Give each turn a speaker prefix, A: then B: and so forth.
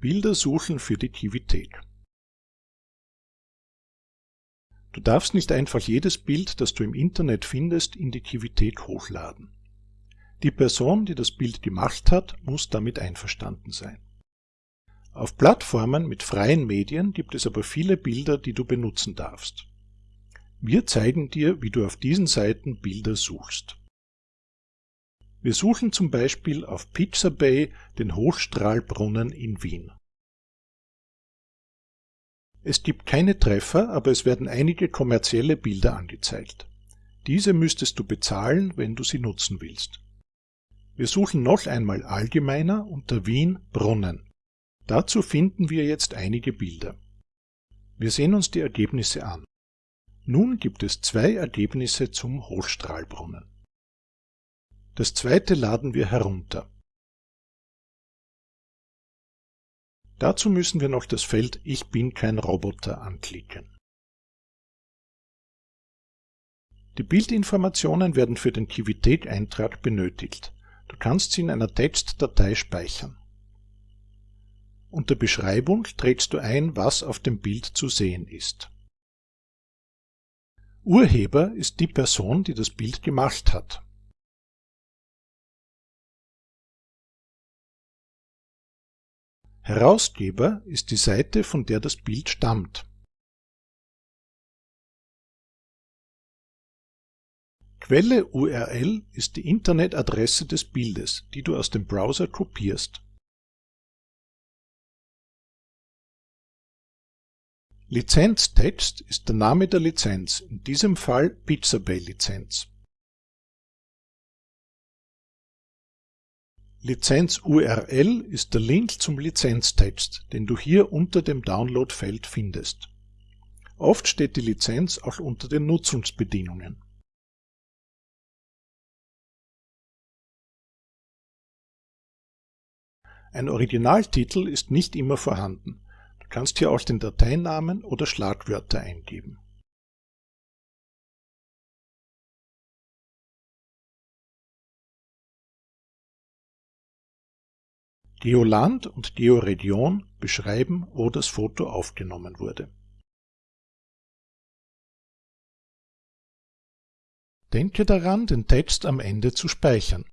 A: Bilder suchen für die Kivithek. Du darfst nicht einfach jedes Bild, das du im Internet findest, in die Kivithek hochladen. Die Person, die das Bild gemacht hat, muss damit einverstanden sein. Auf Plattformen mit freien Medien gibt es aber viele Bilder, die du benutzen darfst. Wir zeigen dir, wie du auf diesen Seiten Bilder suchst. Wir suchen zum Beispiel auf Pixabay den Hochstrahlbrunnen in Wien. Es gibt keine Treffer, aber es werden einige kommerzielle Bilder angezeigt. Diese müsstest du bezahlen, wenn du sie nutzen willst. Wir suchen noch einmal allgemeiner unter Wien Brunnen. Dazu finden wir jetzt einige Bilder. Wir sehen uns die Ergebnisse an. Nun gibt es zwei Ergebnisse zum Hochstrahlbrunnen. Das zweite laden wir herunter. Dazu müssen wir noch das Feld Ich bin kein Roboter anklicken. Die Bildinformationen werden für den Kivithek-Eintrag benötigt. Du kannst sie in einer Textdatei speichern. Unter Beschreibung trägst du ein, was auf dem Bild zu sehen ist. Urheber ist die Person, die das Bild gemacht hat. Herausgeber ist die Seite, von der das Bild stammt. Quelle URL ist die Internetadresse des Bildes, die du aus dem Browser kopierst. Lizenztext ist der Name der Lizenz, in diesem Fall Pixabay-Lizenz. Lizenz-URL ist der Link zum Lizenztext, den du hier unter dem Download-Feld findest. Oft steht die Lizenz auch unter den Nutzungsbedingungen. Ein Originaltitel ist nicht immer vorhanden. Du kannst hier auch den Dateinamen oder Schlagwörter eingeben. Geoland und Georegion beschreiben, wo das Foto aufgenommen wurde. Denke daran, den Text am Ende zu speichern